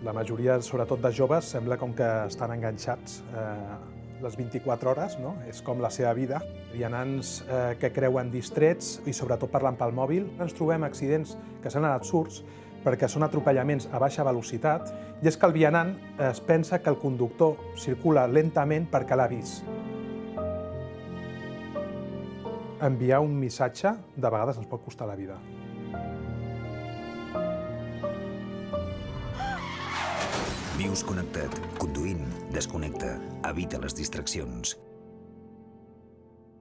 La majoria, sobretot de joves, sembla com que estan enganxats eh, les 24 hores, no? és com la seva vida. Vianants eh, que creuen distrets i sobretot parlant pel mòbil. Ens trobem accidents que s'han anat surts perquè són atropellaments a baixa velocitat i és que el vianant es pensa que el conductor circula lentament perquè l'ha vist. Enviar un missatge de vegades ens pot costar la vida. Vius connectat. Conduint, desconnecta. Evita les distraccions.